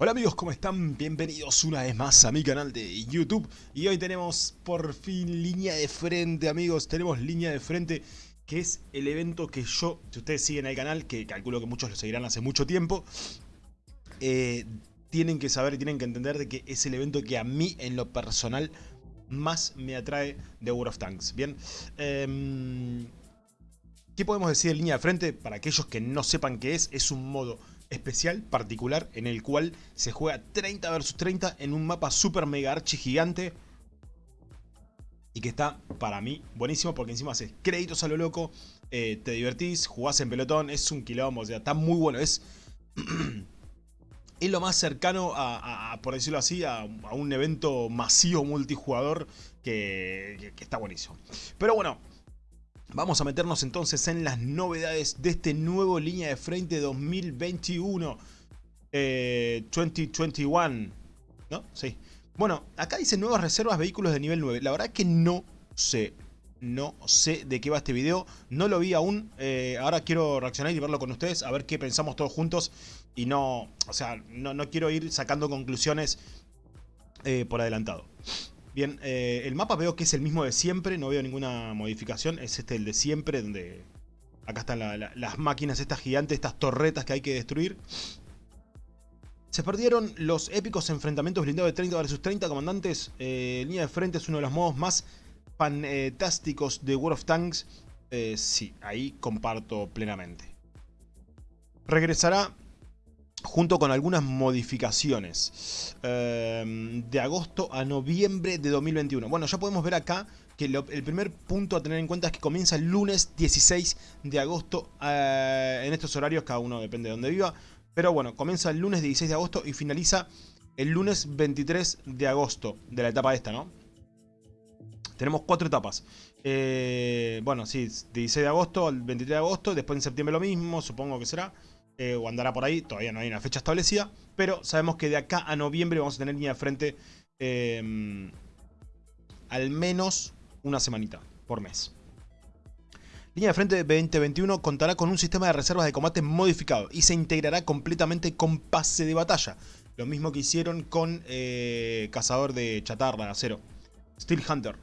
Hola amigos, ¿cómo están? Bienvenidos una vez más a mi canal de YouTube Y hoy tenemos por fin línea de frente amigos Tenemos línea de frente que es el evento que yo, si ustedes siguen el canal Que calculo que muchos lo seguirán hace mucho tiempo eh, Tienen que saber y tienen que entender de que es el evento que a mí en lo personal más me atrae de World of Tanks Bien, eh, ¿qué podemos decir de línea de frente? Para aquellos que no sepan qué es, es un modo especial, particular, en el cual se juega 30 vs 30 en un mapa super mega archi gigante. Y que está, para mí, buenísimo porque encima haces créditos a lo loco, eh, te divertís, jugás en pelotón, es un quilombo, o sea, está muy bueno, es... es lo más cercano a, por decirlo así, a, un evento masivo multijugador que, que está buenísimo. Pero bueno, Vamos a meternos entonces en las novedades de este nuevo línea de frente 2021. 2021. Eh, ¿No? Sí. Bueno, acá dice nuevas reservas vehículos de nivel 9. La verdad es que no sé. No sé de qué va este video. No lo vi aún. Eh, ahora quiero reaccionar y verlo con ustedes. A ver qué pensamos todos juntos. Y no... O sea, no, quiero ir sacando conclusiones eh, por adelantado. Bien, eh, el mapa veo que es el mismo de siempre, no veo ninguna modificación. Es este el de siempre, donde acá están las máquinas estas gigantes, estas torretas que hay que destruir. Se perdieron los épicos enfrentamientos blindados de 30 vs 30 comandantes. Eh, línea de frente es uno de los modos más fantásticos de World of Tanks. Eh, sí, ahí comparto plenamente. Regresará junto con algunas modificaciones em, de agosto a noviembre de 2021. Bueno, ya podemos ver acá que el primer punto a tener en cuenta es que comienza el lunes 16 de agosto eh, en estos horarios, cada uno depende de donde viva. Pero bueno, comienza el lunes 16 de agosto y finaliza el lunes 23 de agosto de la etapa esta, ¿no? Tenemos cuatro etapas. Eh, bueno, sí, 16 de agosto al 23 de agosto, después en septiembre lo mismo, supongo que será. Eh, o andará por ahí, todavía no hay una fecha establecida, pero sabemos que de acá a noviembre vamos a tener línea de frente em, al menos una semanita por mes. Línea de frente 2021 contará con un sistema de reservas de combate modificado y se integrará completamente con pase de batalla. Lo mismo que hicieron con eh, Cazador de Chatarra, Acero. Steel Hunter.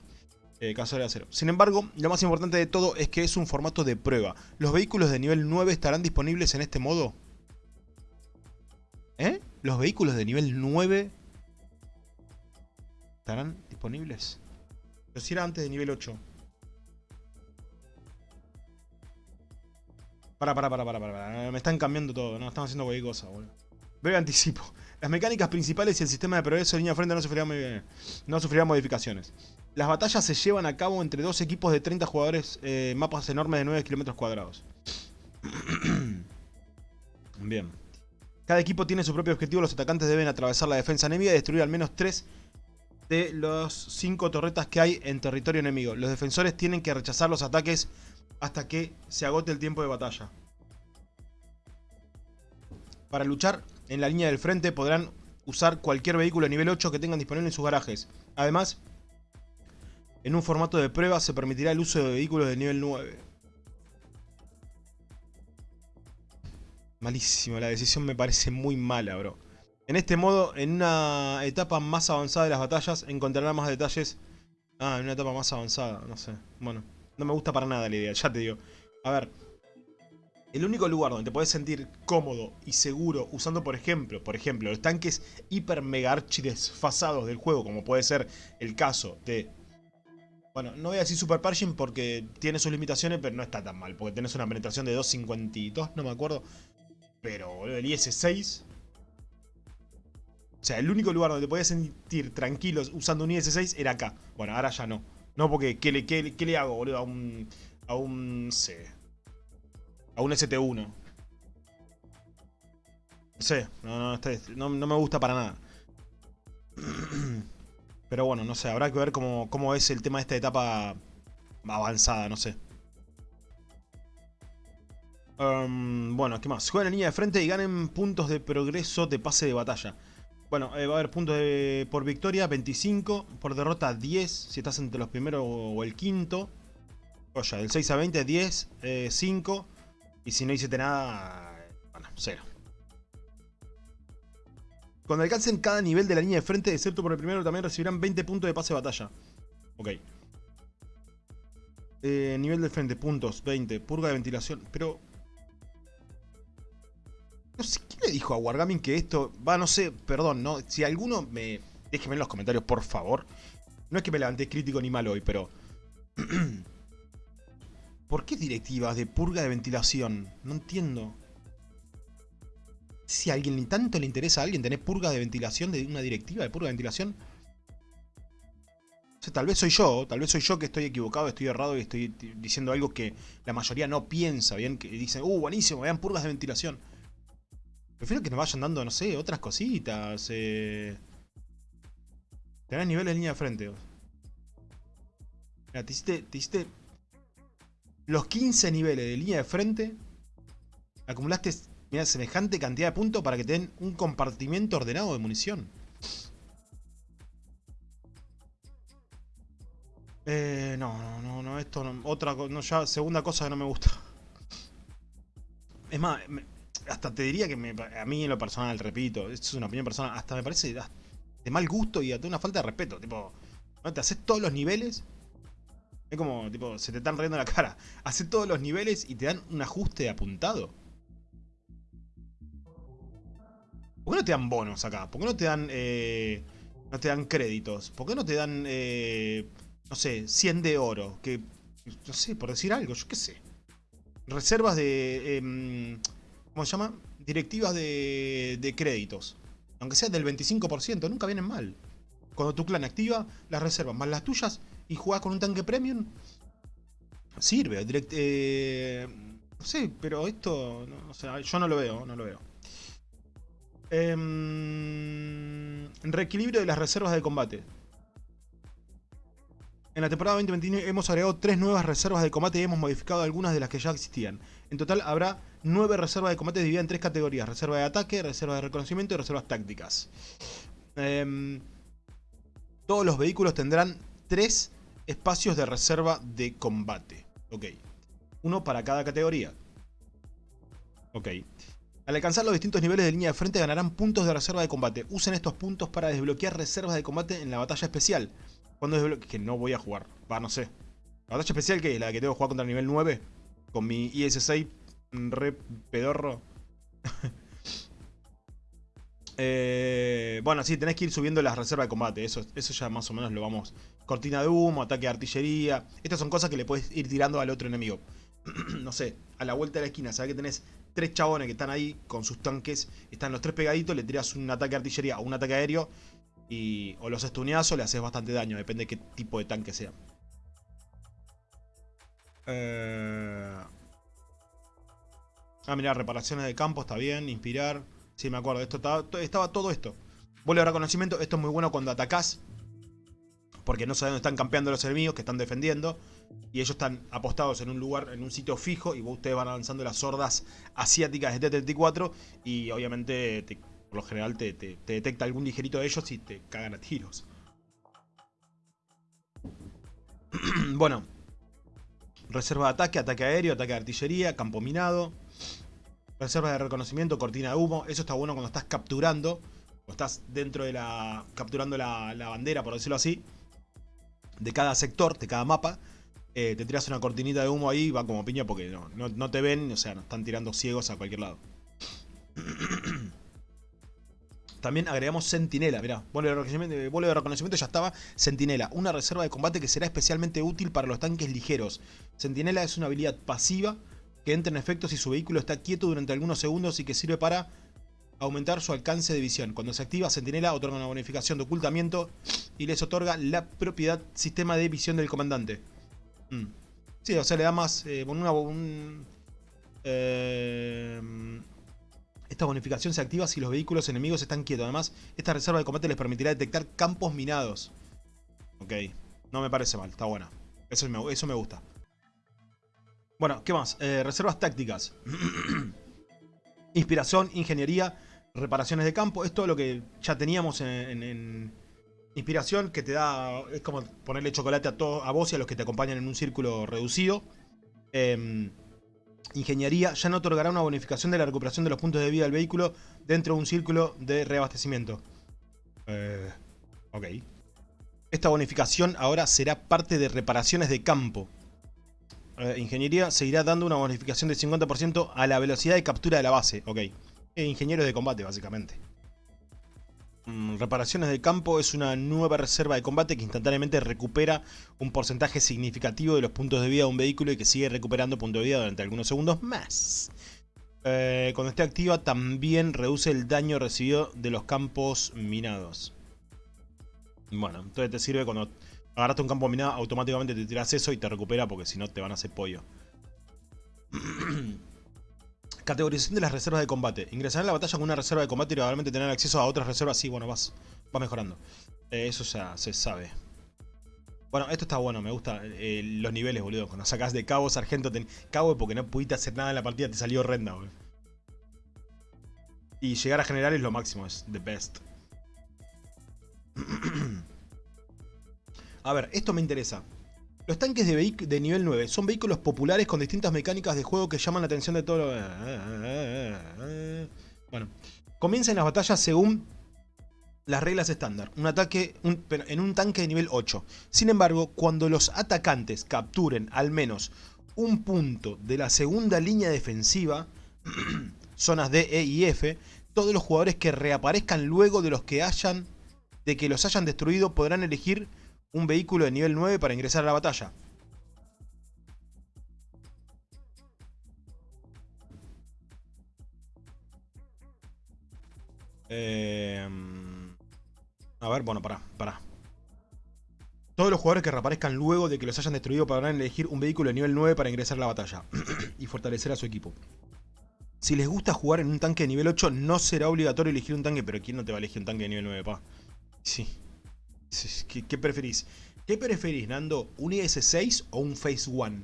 Eh, caso de acero. Sin embargo, lo más importante de todo es que es un formato de prueba. ¿Los vehículos de nivel 9 estarán disponibles en este modo? ¿Eh? ¿Los vehículos de nivel 9 estarán disponibles? Pero si era antes de nivel 8. Para, para, para, para, para. Me están cambiando todo, ¿no? Están haciendo cualquier cosa, boludo. Breve anticipo. Las mecánicas principales y el sistema de progreso de línea de frente no sufrirán, no sufrirán modificaciones. Las batallas se llevan a cabo entre dos equipos de 30 jugadores, eh, mapas enormes de 9 kilómetros cuadrados. Bien. Cada equipo tiene su propio objetivo, los atacantes deben atravesar la defensa enemiga y destruir al menos 3 de los 5 torretas que hay en territorio enemigo. Los defensores tienen que rechazar los ataques hasta que se agote el tiempo de batalla. Para luchar en la línea del frente podrán usar cualquier vehículo a nivel 8 que tengan disponible en sus garajes. Además, en un formato de prueba se permitirá el uso de vehículos de nivel 9. Malísimo, la decisión me parece muy mala, bro. En este modo, en una etapa más avanzada de las batallas, encontrará más detalles... Ah, en una etapa más avanzada, no sé. Bueno, no me gusta para nada la idea, ya te digo. A ver, el único lugar donde te puedes sentir cómodo y seguro usando, por ejemplo, por ejemplo, los tanques hiper mega archi desfasados del juego, como puede ser el caso de bueno, no voy a decir Super Pershing porque tiene sus limitaciones, pero no está tan mal. Porque tenés una penetración de 2.52, no me acuerdo. Pero, el IS-6... O sea, el único lugar donde te podías sentir tranquilos usando un IS-6 era acá. Bueno, ahora ya no. No, porque ¿qué le, qué le hago, boludo? A un... A un... C. A un ST-1. No sé, no, no, me gusta para nada. Pero bueno, no sé, habrá que ver cómo, es el tema de esta etapa avanzada, no sé. Um, bueno, ¿qué más? Juegan en línea de frente y ganen puntos de progreso de pase de batalla. Bueno, eh, va a haber puntos por victoria 25, por derrota 10, si estás entre los primeros o el quinto. Oye, del 6 a 20, 10, 5. Y si no hiciste nada, bueno, 0. Cuando alcancen cada nivel de la línea de frente, excepto por el primero, también recibirán 20 puntos de pase de batalla. Ok. Eh, nivel de frente, puntos, 20. Purga de ventilación. Pero... No sé, ¿quién le dijo a Wargaming que esto... Va, no sé, perdón, ¿no? Si alguno me... Déjeme en los comentarios, por favor. No es que me levanté crítico ni mal hoy, pero... ¿Por qué directivas de purga de ventilación? No entiendo. Si a alguien ni tanto le interesa a alguien tener purga de ventilación de una directiva de purga de ventilación. O sea, tal vez soy yo, tal vez soy yo que estoy equivocado, estoy errado y estoy diciendo algo que la mayoría no piensa, bien, que dicen, uh, buenísimo, vean purgas de ventilación. Prefiero que nos vayan dando, no sé, otras cositas. Eh... Tenés niveles de línea de frente. Mira, te hiciste, te hiciste los 15 niveles de línea de frente. Acumulaste semejante cantidad de puntos para que te den un compartimiento ordenado de munición. Eh, no, no, no, no, esto no, otra no, ya segunda cosa que no me gusta. Es más, hasta te diría que a mí en lo personal, repito, esto es una opinión personal, hasta me parece de mal gusto y hasta una falta de respeto. Tipo, ¿no? te haces todos los niveles. Como, tipo, se te están riendo la cara. Haces todos los niveles y te dan un ajuste apuntado. ¿Por qué no te dan bonos acá? ¿Por qué no te dan, eh, no te dan créditos? ¿Por qué no te dan, eh, no sé, 100 de oro? Que, no sé, por decir algo, yo qué sé. Reservas de, em, ¿cómo se llama? Directivas de, de créditos. Aunque sea del 25%, nunca vienen mal. Cuando tu clan activa las reservas más las tuyas y juegas con un tanque premium, sirve. eh, no sé, pero esto, no, o sea, yo no lo veo, no lo veo. Eh, reequilibrio de las reservas de combate. En la temporada 2021 hemos agregado tres nuevas reservas de combate y hemos modificado algunas de las que ya existían. En total habrá nueve reservas de combate divididas en tres categorías. Reserva de ataque, reserva de reconocimiento y reservas tácticas. Eh, todos los vehículos tendrán tres espacios de reserva de combate. Ok. Uno para cada categoría. Ok. Al alcanzar los distintos niveles de línea de frente ganarán puntos de reserva de combate. Usen estos puntos para desbloquear reservas de combate en la batalla especial. Cuando desbloquee... Que no voy a jugar. Va, no sé. ¿La batalla especial que es? ¿La que tengo que jugar contra el nivel 9? Con mi IS-6 re pedorro. eh, bueno, sí, tenés que ir subiendo las reservas de combate. Eso, eso ya más o menos lo vamos. Cortina de humo, ataque de artillería. Estas son cosas que le puedes ir tirando al otro enemigo. no sé, a la vuelta de la esquina, sabes que tenés tres chabones que están ahí con sus tanques, están los tres pegaditos, le tiras un ataque de artillería o un ataque aéreo y o los estuneas o le haces bastante daño, depende de qué tipo de tanque sea. Eh... Ah, mira, reparaciones de campo, está bien, inspirar. Sí, me acuerdo, esto estaba, todo esto. Vuelo de reconocimiento, esto es muy bueno cuando atacás. Porque no saben dónde están campeando los enemigos que están defendiendo y ellos están apostados en un lugar, en un sitio fijo y ustedes van avanzando las hordas asiáticas de T-34 y obviamente por lo general te, detecta algún ligerito de ellos y te cagan a tiros. bueno, reserva de ataque, ataque aéreo, ataque de artillería, campo minado, reserva de reconocimiento, cortina de humo, eso está bueno cuando estás capturando, o estás dentro de la, capturando la, la bandera por decirlo así, de cada sector, de cada mapa, eh, te tiras una cortinita de humo ahí y va como piña porque no, no, te ven, o sea, nos están tirando ciegos a cualquier lado. También agregamos Sentinela, mirá, vuelo de, reconocimiento, de reconocimiento ya estaba. Sentinela, una reserva de combate que será especialmente útil para los tanques ligeros. Sentinela es una habilidad pasiva que entra en efecto si su vehículo está quieto durante algunos segundos y que sirve para aumentar su alcance de visión. Cuando se activa, Sentinela otorga una bonificación de ocultamiento y les otorga la propiedad sistema de visión del comandante. Mm. Sí, o sea, le da más... Eh, eh, esta bonificación se activa si los vehículos enemigos están quietos. Además, esta reserva de combate les permitirá detectar campos minados. Ok, no me parece mal, está buena. Eso eso me gusta. Bueno, ¿qué más? Eh, reservas tácticas. Inspiración, ingeniería, reparaciones de campo. Es todo lo que ya teníamos en Inspiración que te da, es como ponerle chocolate a, todo, a vos y a los que te acompañan en un círculo reducido. Em, Ingeniería ya no otorgará una bonificación de la recuperación de los puntos de vida del vehículo dentro de un círculo de reabastecimiento. Eh, ok. Esta bonificación ahora será parte de reparaciones de campo. Eh, ingeniería seguirá dando una bonificación de 50% a la velocidad de captura de la base. Ok. Eh, ingenieros de combate, básicamente. Mm, reparaciones de campo es una nueva reserva de combate que instantáneamente recupera un porcentaje significativo de los puntos de vida de un vehículo y que sigue recuperando puntos de vida durante algunos segundos más. Eh, cuando esté activa también reduce el daño recibido de los campos minados. Bueno, entonces te sirve cuando agarraste un campo minado, automáticamente te tiras eso y te recupera porque si no te van a hacer pollo. Categorización de las reservas de combate. Ingresar en la batalla con una reserva de combate y probablemente tener acceso a otras reservas. Sí, bueno, vas, vas mejorando. Eh, eso ya se sabe. Bueno, esto está bueno, me gusta eh, los niveles, boludo. Cuando sacas de cabo, sargento, ten... cabo porque no pudiste hacer nada en la partida, te salió horrenda, boludo. Y llegar a general es lo máximo, es the best. a ver, esto me interesa. Los tanques de, nivel 9 son vehículos populares con distintas mecánicas de juego que llaman la atención de todos los... Bueno, comienzan las batallas según las reglas estándar. Un ataque en un tanque de nivel 8. Sin embargo, cuando los atacantes capturen al menos un punto de la segunda línea defensiva, zonas D, E y F, todos los jugadores que reaparezcan luego de los que hayan de que los hayan destruido podrán elegir un vehículo de nivel 9 para ingresar a la batalla. Eh, a ver, bueno, pará, pará. Todos los jugadores que reaparezcan luego de que los hayan destruido podrán elegir un vehículo de nivel 9 para ingresar a la batalla y fortalecer a su equipo. Si les gusta jugar en un tanque de nivel 8, no será obligatorio elegir un tanque, pero ¿quién no te va a elegir un tanque de nivel 9, pa? Sí. ¿Qué, preferís? ¿Qué preferís, Nando? ¿Un IS-6 o un Phase One?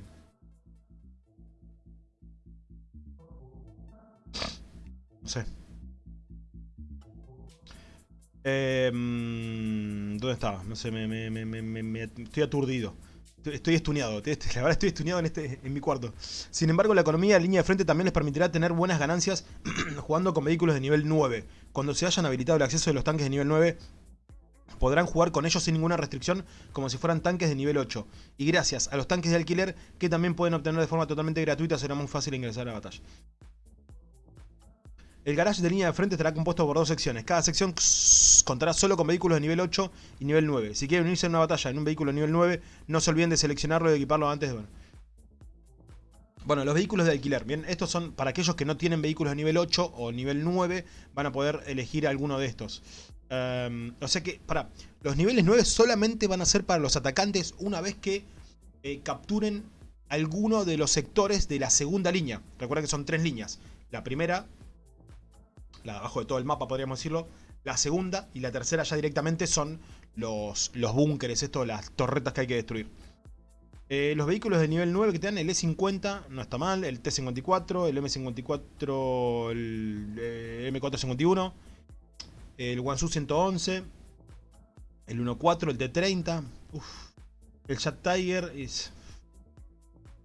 No sé. Em, ¿Dónde estaba? No sé, me, estoy aturdido. Estoy estuneado, la verdad estoy estuneado en, este, en mi cuarto. Sin embargo, la economía de línea de frente también les permitirá tener buenas ganancias jugando con vehículos de nivel 9. Cuando se hayan habilitado el acceso de los tanques de nivel 9, podrán jugar con ellos sin ninguna restricción como si fueran tanques de nivel 8. Y gracias a los tanques de alquiler que también pueden obtener de forma totalmente gratuita será muy fácil ingresar a la batalla. El garage de línea de frente estará compuesto por dos secciones. Cada sección contará solo con vehículos de nivel 8 y nivel 9. Si quieren unirse en una batalla en un vehículo de nivel 9, no se olviden de seleccionarlo y equiparlo antes de... Bueno, los vehículos de alquiler. Bien, estos son para aquellos que no tienen vehículos de nivel 8 o nivel 9, van a poder elegir alguno de estos. Em, o sea que, para, los niveles 9 solamente van a ser para los atacantes una vez que eh, capturen alguno de los sectores de la segunda línea. Recuerda que son tres líneas. La primera, la de abajo de todo el mapa podríamos decirlo. La segunda y la tercera ya directamente son los, los búnkeres, esto, las torretas que hay que destruir. Eh, los vehículos de nivel 9 que te dan, el E50 no está mal, el T54, el M54, el eh, M451 el Wansu 111, el 1.4, el T30, el Chat Tiger es...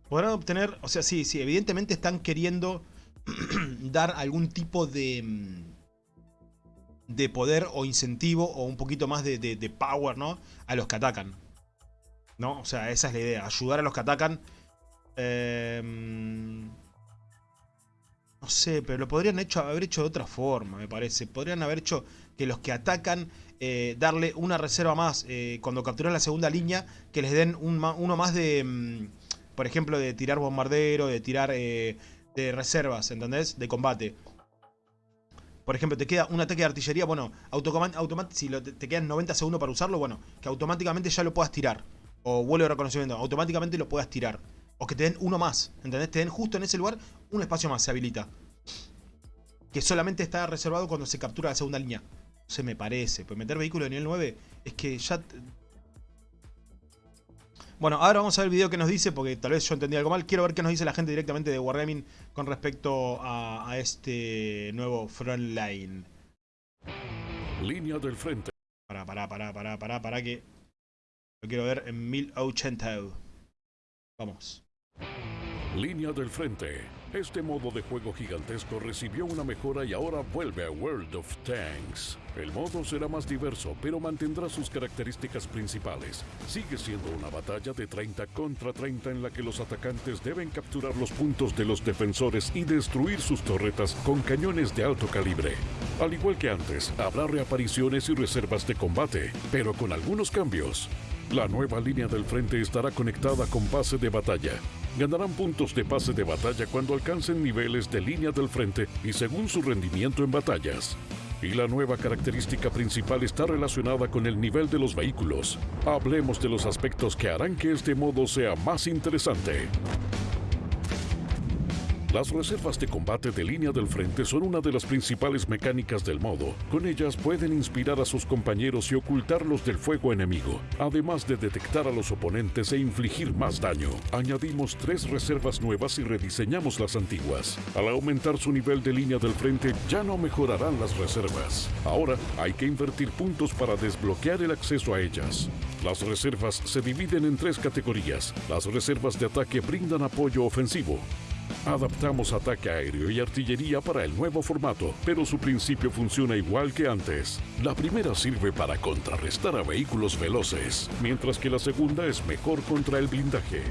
Podrán obtener, o sea, sí, sí, evidentemente están queriendo dar algún tipo de mm, de poder o incentivo o un poquito más de, de, power, ¿no? A los que atacan. ¿No? O sea, esa es la idea, ayudar a los que atacan. Eh, no sé, pero lo podrían haber hecho de otra forma, me parece. Podrían haber hecho que los que atacan, eh, darle una reserva más eh, cuando capturan la segunda línea, que les den uno más de, mm, por ejemplo, de tirar bombardero, de tirar eh, de reservas, ¿entendés? De combate. Por ejemplo, te queda un ataque de artillería, bueno, si te quedan 90 segundos para usarlo, bueno, que automáticamente ya lo puedas tirar. O vuelo de reconocimiento, automáticamente lo puedas tirar. O que te den uno más, ¿entendés? Te den justo en ese lugar un espacio más, se habilita. Que solamente está reservado cuando se captura la segunda línea. Se me parece. Pues meter vehículo de nivel 9 es que ya... Bueno, ahora vamos a ver el video que nos dice, porque tal vez yo entendí algo mal. Quiero ver qué nos dice la gente directamente de Wargaming con respecto a, a este nuevo Frontline. Línea del frente. Para, para, para, para, para, para que... Lo quiero ver en 1080. Vamos. Línea del frente. Este modo de juego gigantesco recibió una mejora y ahora vuelve a World of Tanks. El modo será más diverso, pero mantendrá sus características principales. Sigue siendo una batalla de 30 contra 30 en la que los atacantes deben capturar los puntos de los defensores y destruir sus torretas con cañones de alto calibre. Al igual que antes, habrá reapariciones y reservas de combate, pero con algunos cambios. La nueva línea del frente estará conectada con base de batalla. Ganarán puntos de pase de batalla cuando alcancen niveles de línea del frente y según su rendimiento en batallas. Y la nueva característica principal está relacionada con el nivel de los vehículos. Hablemos de los aspectos que harán que este modo sea más interesante. Las reservas de combate de línea del frente son una de las principales mecánicas del modo. Con ellas pueden inspirar a sus compañeros y ocultarlos del fuego enemigo, además de detectar a los oponentes e infligir más daño. Añadimos tres reservas nuevas y rediseñamos las antiguas. Al aumentar su nivel de línea del frente ya no mejorarán las reservas. Ahora hay que invertir puntos para desbloquear el acceso a ellas. Las reservas se dividen en tres categorías. Las reservas de ataque brindan apoyo ofensivo. Adaptamos ataque aéreo y artillería para el nuevo formato, pero su principio funciona igual que antes. La primera sirve para contrarrestar a vehículos veloces, mientras que la segunda es mejor contra el blindaje.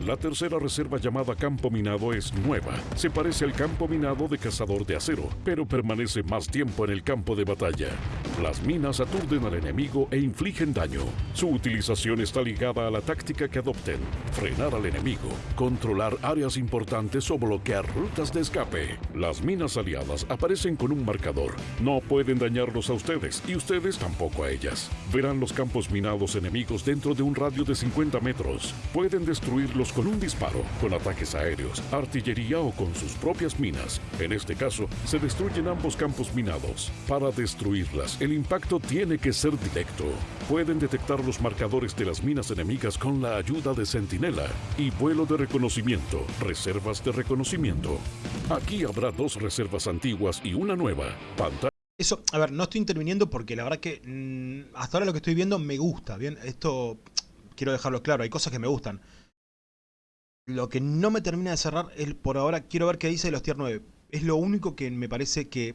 La tercera reserva llamada campo minado es nueva. Se parece al campo minado de cazador de acero, pero permanece más tiempo en el campo de batalla. Las minas aturden al enemigo e infligen daño. Su utilización está ligada a la táctica que adopten. Frenar al enemigo, controlar áreas importantes o bloquear rutas de escape. Las minas aliadas aparecen con un marcador. No pueden dañarlos a ustedes y ustedes tampoco a ellas. Verán los campos minados enemigos dentro de un radio de 50 metros. Pueden destruirlos con un disparo, con ataques aéreos, artillería o con sus propias minas. En este caso, se destruyen ambos campos minados. Para destruirlas, el impacto tiene que ser directo. Pueden detectar los marcadores de las minas enemigas con la ayuda de Centinela y vuelo de reconocimiento, reservas de reconocimiento. Aquí habrá dos reservas antiguas y una nueva. Pantalla Eso, a ver, no estoy interviniendo porque la verdad que mm, hasta ahora lo que estoy viendo me gusta, ¿bien? Esto quiero dejarlo claro, hay cosas que me gustan. Lo que no me termina de cerrar es, por ahora, quiero ver qué dice de los tier 9. Es lo único que me parece que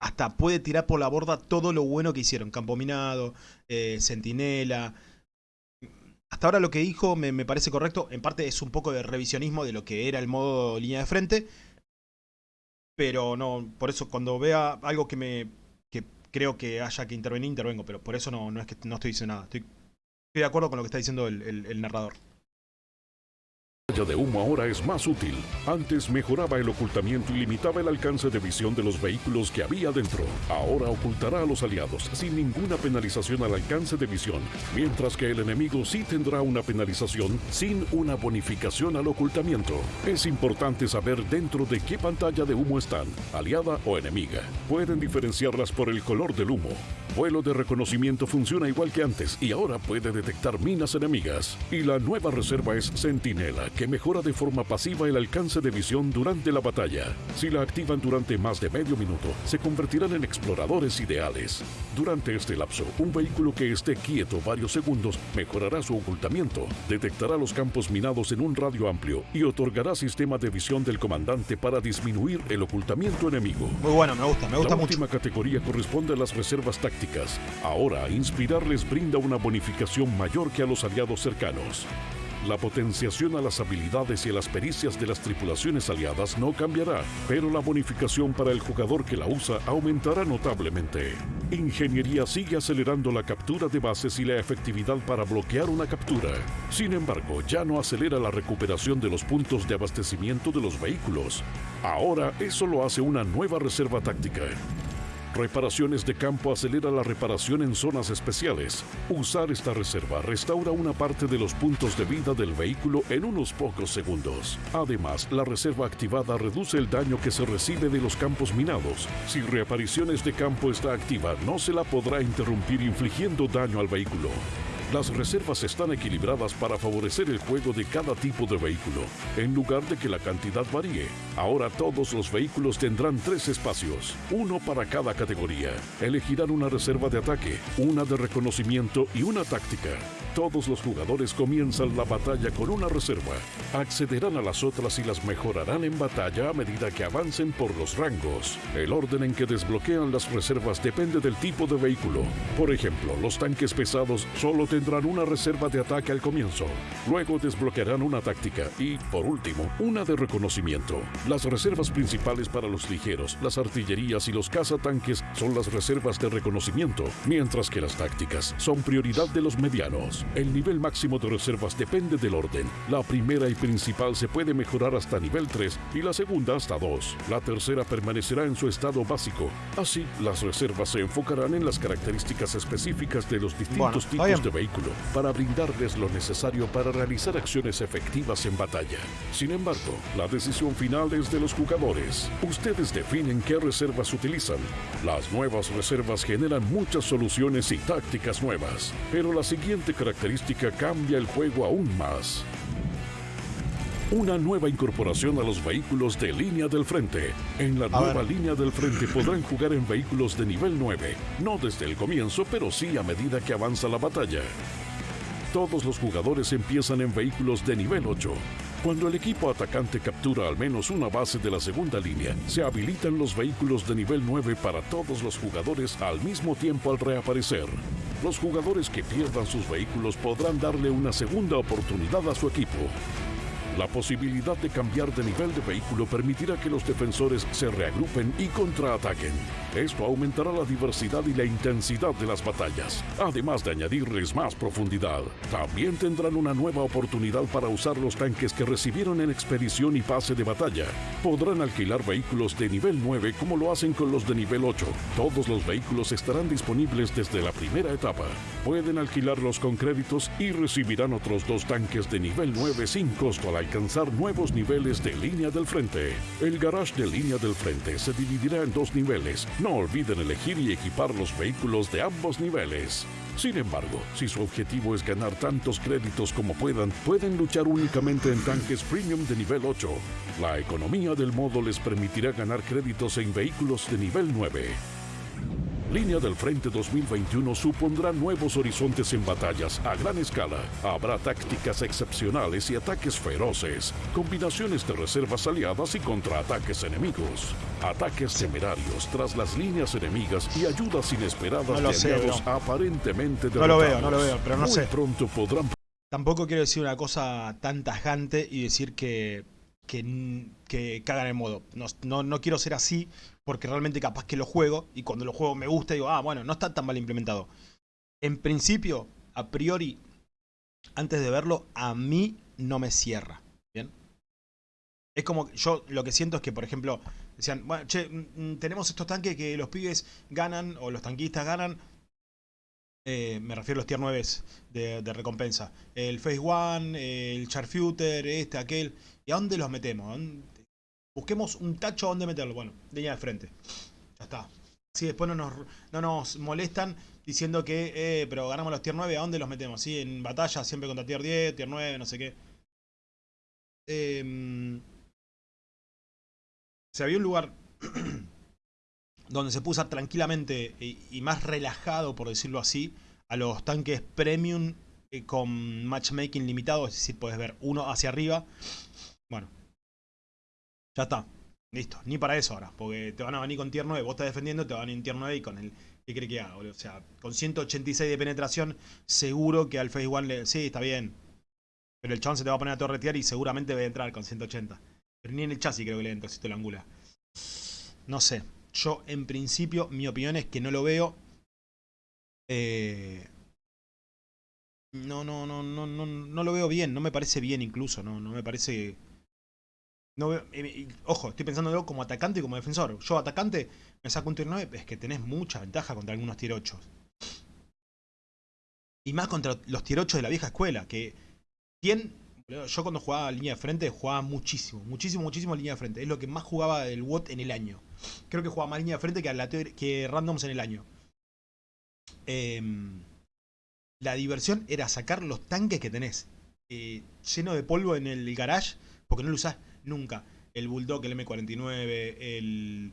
hasta puede tirar por la borda todo lo bueno que hicieron. Campo Minado, eh, Centinela. Hasta ahora lo que dijo me, parece correcto. En parte es un poco de revisionismo de lo que era el modo línea de frente. Pero no, por eso cuando vea algo que me que creo que haya que intervenir, intervengo. Pero por eso no, no es que no estoy diciendo nada. Estoy, de acuerdo con lo que está diciendo el narrador de humo ahora es más útil. Antes mejoraba el ocultamiento y limitaba el alcance de visión de los vehículos que había dentro. Ahora ocultará a los aliados sin ninguna penalización al alcance de visión, mientras que el enemigo sí tendrá una penalización sin una bonificación al ocultamiento. Es importante saber dentro de qué pantalla de humo están, aliada o enemiga. Pueden diferenciarlas por el color del humo. Vuelo de reconocimiento funciona igual que antes y ahora puede detectar minas enemigas. Y la nueva reserva es Centinela, que mejora de forma pasiva el alcance de visión durante la batalla. Si la activan durante más de medio minuto, se convertirán en exploradores ideales. Durante este lapso, un vehículo que esté quieto varios segundos mejorará su ocultamiento, detectará los campos minados en un radio amplio y otorgará sistema de visión del comandante para disminuir el ocultamiento enemigo. Muy bueno, me gusta, me gusta la mucho. última categoría corresponde a las reservas tácticas. Ahora, inspirar les brinda una bonificación mayor que a los aliados cercanos. La potenciación a las habilidades y a las pericias de las tripulaciones aliadas no cambiará, pero la bonificación para el jugador que la usa aumentará notablemente. Ingeniería sigue acelerando la captura de bases y la efectividad para bloquear una captura. Sin embargo, ya no acelera la recuperación de los puntos de abastecimiento de los vehículos. Ahora eso lo hace una nueva reserva táctica. Reparaciones de campo acelera la reparación en zonas especiales. Usar esta reserva restaura una parte de los puntos de vida del vehículo en unos pocos segundos. Además, la reserva activada reduce el daño que se recibe de los campos minados. Si reapariciones de campo está activa, no se la podrá interrumpir infligiendo daño al vehículo. Las reservas están equilibradas para favorecer el juego de cada tipo de vehículo, en lugar de que la cantidad varíe. Ahora todos los vehículos tendrán tres espacios, uno para cada categoría. Elegirán una reserva de ataque, una de reconocimiento y una táctica. Todos los jugadores comienzan la batalla con una reserva. Accederán a las otras y las mejorarán en batalla a medida que avancen por los rangos. El orden en que desbloquean las reservas depende del tipo de vehículo. Por ejemplo, los tanques pesados solo tendrán una reserva de ataque al comienzo. Luego desbloquearán una táctica y, por último, una de reconocimiento. Las reservas principales para los ligeros, las artillerías y los cazatanques son las reservas de reconocimiento, mientras que las tácticas son prioridad de los medianos. El nivel máximo de reservas depende del orden. La primera y principal se puede mejorar hasta nivel 3 y la segunda hasta 2. La tercera permanecerá en su estado básico. Así, las reservas se enfocarán en las características específicas de los distintos tipos de vehículo para brindarles lo necesario para realizar acciones efectivas en batalla. Sin embargo, la decisión final es de los jugadores. Ustedes definen qué reservas utilizan. Las nuevas reservas generan muchas soluciones y tácticas nuevas, pero la siguiente característica cambia el juego aún más. Una nueva incorporación a los vehículos de línea del frente. En la nueva línea del frente podrán jugar en vehículos de nivel 9, no desde el comienzo, pero sí a medida que avanza la batalla. Todos los jugadores empiezan en vehículos de nivel 8. Cuando el equipo atacante captura al menos una base de la segunda línea, se habilitan los vehículos de nivel 9 para todos los jugadores al mismo tiempo al reaparecer. Los jugadores que pierdan sus vehículos podrán darle una segunda oportunidad a su equipo. La posibilidad de cambiar de nivel de vehículo permitirá que los defensores se reagrupen y contraataquen. Esto aumentará la diversidad y la intensidad de las batallas, además de añadirles más profundidad. También tendrán una nueva oportunidad para usar los tanques que recibieron en expedición y pase de batalla. Podrán alquilar vehículos de nivel 9 como lo hacen con los de nivel 8. Todos los vehículos estarán disponibles desde la primera etapa. Pueden alquilarlos con créditos y recibirán otros dos tanques de nivel 9 sin costo al alcanzar nuevos niveles de línea del frente. El garage de línea del frente se dividirá en dos niveles. No olviden elegir y equipar los vehículos de ambos niveles. Sin embargo, si su objetivo es ganar tantos créditos como puedan, pueden luchar únicamente en tanques premium de nivel 8. La economía del modo les permitirá ganar créditos en vehículos de nivel 9. Línea del Frente 2021 supondrá nuevos horizontes en batallas a gran escala. Habrá tácticas excepcionales y ataques feroces, combinaciones de reservas aliadas y contraataques enemigos, ataques temerarios tras las líneas enemigas y ayudas inesperadas No de sé, aliados aparentemente No lo veo, derrotados. no lo veo, pero no Muy sé. pronto podrán Tampoco quiero decir una cosa tan tajante y decir que, que, que cagan el modo. No, no, no quiero ser así porque realmente capaz que lo juego y cuando lo juego me gusta digo, ah, bueno, no está tan mal implementado. En principio, a priori, antes de verlo, a mí no me cierra. ¿Bien? Es como yo lo que siento es que, por ejemplo, decían, bueno, che, mm, mm, tenemos estos tanques que los pibes ganan o los tanquistas ganan. Eh, me refiero a los tier 9 de, de recompensa. El Phase One, el Sharpshooter, este, aquel. ¿Y a dónde los metemos? Busquemos un tacho a dónde meterlo. Bueno, línea de frente. Ya está. Así después no nos, no nos molestan diciendo que, eh, pero ganamos los tier 9, ¿a dónde los metemos? Sí, en batalla siempre contra tier 10, tier 9, no sé qué. Em, si había un lugar donde se puso tranquilamente y, y más relajado, por decirlo así, a los tanques premium eh, con matchmaking limitado, es decir, puedes ver uno hacia arriba. Bueno, ya está. Listo, ni para eso ahora, porque te van a venir con tier 9, vos estás defendiendo, te van a venir en tier 9 y con el... ¿Qué cree que haga, boludo? O sea, con 186 de penetración, seguro que al Phase One le... Sí, está bien. Pero el chabón se te va a poner a torretear y seguramente va a entrar con 180. Pero ni en el chasis creo que le entra si te lo angula. No sé. Yo, en principio, mi opinión es que no lo veo. Eh, no, no, no, no, no, no lo veo bien. No me parece bien incluso. No, no me parece. No ojo, estoy pensándolo como atacante y como defensor. Yo, atacante, me saco un tier 9. Es que tenés mucha ventaja contra algunos tier 8. Y más contra los tier 8 de la vieja escuela. Que. Yo cuando jugaba línea de frente jugaba muchísimo, muchísimo, muchísimo línea de frente. Es lo que más jugaba el WOT en el año. Creo que jugaba más línea de frente que, que randoms en el año. Em, la diversión era sacar los tanques que tenés. eh, lleno de polvo en el garage, porque no lo usás nunca. El Bulldog, el M49, el...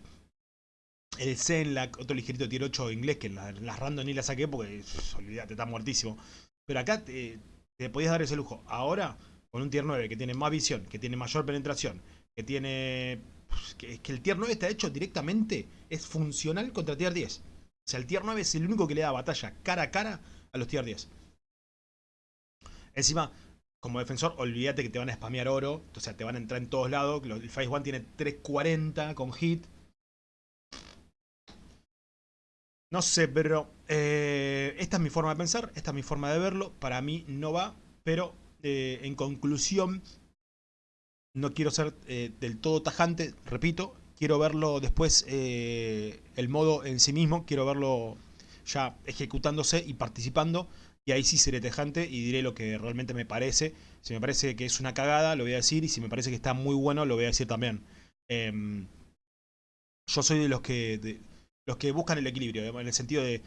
El Zenlac, otro ligerito tier 8 inglés, que la- las random ni las saqué porque, olvídate, está muertísimo. Pero acá te, te podías dar ese lujo. Ahora, con un tier 9 que tiene más visión, que tiene mayor penetración, que tiene... Que, que el tier 9 está hecho directamente, es funcional contra tier 10. O sea, el tier 9 es el único que le da batalla cara a cara a los tier 10. Encima, como defensor, olvídate que te van a spamear oro. O sea, te van a entrar en todos lados. El Phase 1 tiene 340 con hit. No sé, pero eh, esta es mi forma de pensar, esta es mi forma de verlo. Para mí no va, pero eh, en conclusión, no quiero ser eh, del todo tajante, repito. Quiero verlo después, el modo en sí mismo, quiero verlo ya ejecutándose y participando. Y ahí sí seré tajante y diré lo que realmente me parece. Si me parece que es una cagada, lo voy a decir. Y si me parece que está muy bueno, lo voy a decir también. Em, yo soy de los que los que buscan el equilibrio, en el sentido de,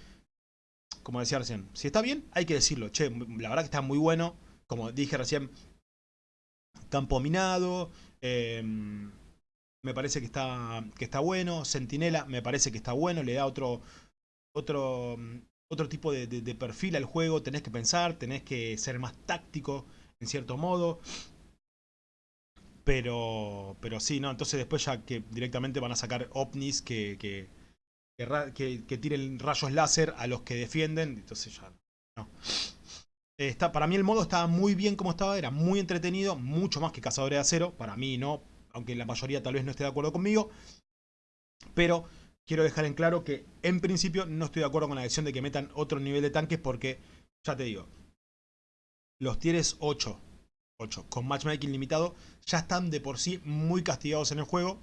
como decía recién, si está bien, hay que decirlo. Che, la verdad que está muy bueno. Como dije recién, campo minado. em, me parece que está, que está bueno. Sentinela me parece que está bueno. Le da otro, otro, otro tipo de, de- de perfil al juego. Tenés que pensar, tenés que ser más táctico en cierto modo. Pero, pero sí, ¿no? Entonces después ya que directamente van a sacar ovnis que, que, que, tiren rayos láser a los que defienden. Entonces ya no. Está, para mí el modo estaba muy bien como estaba, era muy entretenido, mucho más que Cazadores de Acero. Para mí no, aunque la mayoría tal vez no esté de acuerdo conmigo. Pero quiero dejar en claro que en principio no estoy de acuerdo con la decisión de que metan otro nivel de tanques porque, ya te digo, los tieres 8, 8 con matchmaking limitado ya están de por sí muy castigados en el juego,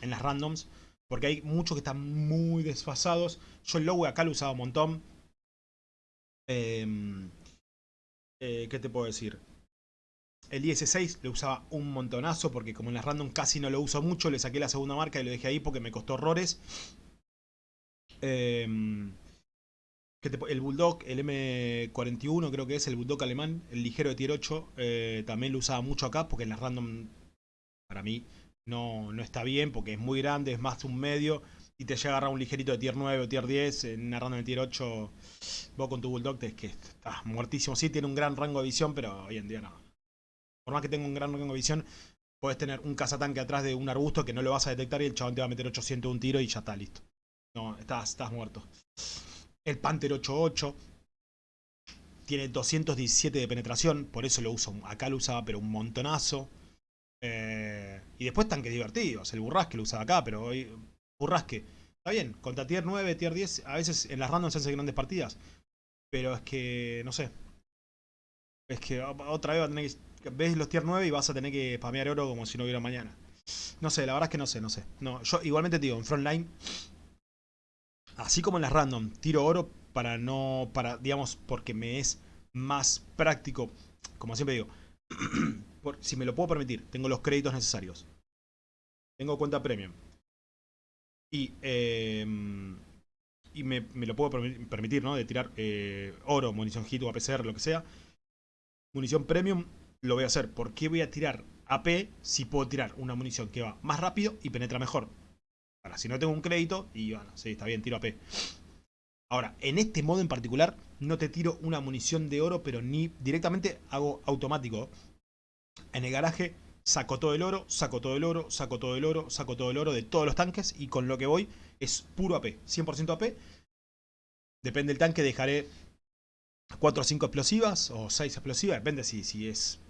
en las randoms, porque hay muchos que están muy desfasados. Yo el logo acá lo usaba un montón. Em, eh, ¿Qué te puedo decir? El IS-6 lo usaba un montonazo porque como en las random casi no lo uso mucho, le saqué la segunda marca y lo dejé ahí porque me costó horrores. Em, ¿qué te pu- el Bulldog, el M41 creo que es, el Bulldog alemán, el ligero de tier 8, eh, también lo usaba mucho acá porque en las random para mí no, no está bien porque es muy grande, es más un medio y te llega a agarrar un ligerito de tier 9 o tier 10 en una random de tier 8 vos con tu Bulldog te es que estás muertísimo. Sí, tiene un gran rango de visión, pero hoy en día no. Por más que tenga un gran rango de visión, puedes tener un cazatanque atrás de un arbusto que no lo vas a detectar y el chabón te va a meter 800 de un tiro y ya está, listo. No, estás, estás muerto. El Panther 88 tiene 217 de penetración, por eso lo uso. Acá lo usaba, pero un montonazo. Eh, y después tanques divertidos. El Burrasque lo usaba acá, pero hoy. Burrasque. Está bien, contra tier 9, tier 10, a veces en las randoms se hacen grandes partidas. Pero es que, no sé. Es que otra vez va a tener que. Ves los tier 9 y vas a tener que spamear oro como si no hubiera mañana. No sé, la verdad es que no sé, no sé. No, yo igualmente te digo, en frontline. Así como en las random, tiro oro para no. para, digamos, porque me es más práctico. Como siempre digo. si me lo puedo permitir, tengo los créditos necesarios. Tengo cuenta premium. Y, eh, y me, me lo puedo permi- permitir, ¿no? De tirar eh, oro, munición hit o APCR, lo que sea. Munición premium lo voy a hacer. ¿Por qué voy a tirar AP si puedo tirar una munición que va más rápido y penetra mejor? Ahora, si no tengo un crédito, y bueno, sí, está bien, tiro AP. Ahora, en este modo en particular, no te tiro una munición de oro, pero ni directamente hago automático. En el garaje saco todo el oro, saco todo el oro, saco todo el oro, saco todo el oro de todos los tanques y con lo que voy es puro AP, 100% AP. Depende del tanque, dejaré 4 o 5 explosivas o 6 explosivas, depende si, si es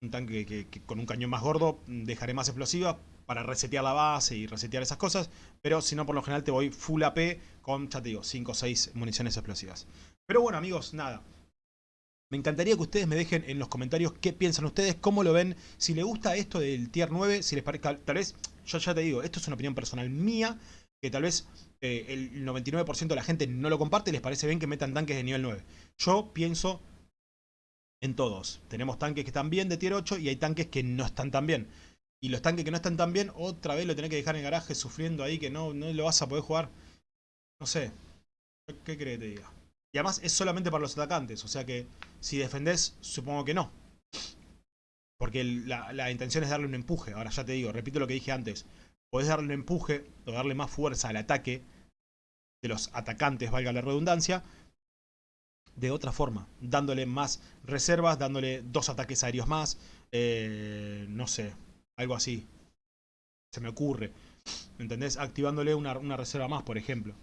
un tanque que, con un cañón más gordo, dejaré más explosivas para resetear la base y resetear esas cosas, pero si no por lo general te voy full AP con, ya te digo, 5 o 6 municiones explosivas. Pero bueno amigos, nada, me encantaría que ustedes me dejen en los comentarios qué piensan ustedes, cómo lo ven, si les gusta esto del tier 9, si les parece, tal vez, yo ya te digo, esto es una opinión personal mía, que tal vez eh, el 99% de la gente no lo comparte y les parece bien que metan tanques de nivel 9. Yo pienso en todos. Tenemos tanques que están bien de tier 8 y hay tanques que no están tan bien. Y los tanques que no están tan bien, otra vez lo tenés que dejar en el garaje sufriendo ahí que no, no lo vas a poder jugar. No sé. ¿Qué crees que te diga? Y además es solamente para los atacantes, o sea que si defendés, supongo que no. Porque la, la intención es darle un empuje. Ahora ya te digo, repito lo que dije antes. Podés darle un empuje o darle más fuerza al ataque de los atacantes, valga la redundancia. De otra forma, dándole más reservas, dándole dos ataques aéreos más, eh, no sé, algo así. Se me ocurre. ¿Me entendés? Activándole una, reserva más, por ejemplo.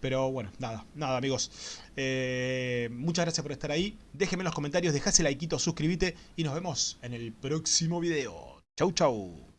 Pero bueno, nada, nada amigos. Eh, muchas gracias por estar ahí. Déjenme en los comentarios, dejase like, suscríbete y nos vemos en el próximo video. Chau, chau.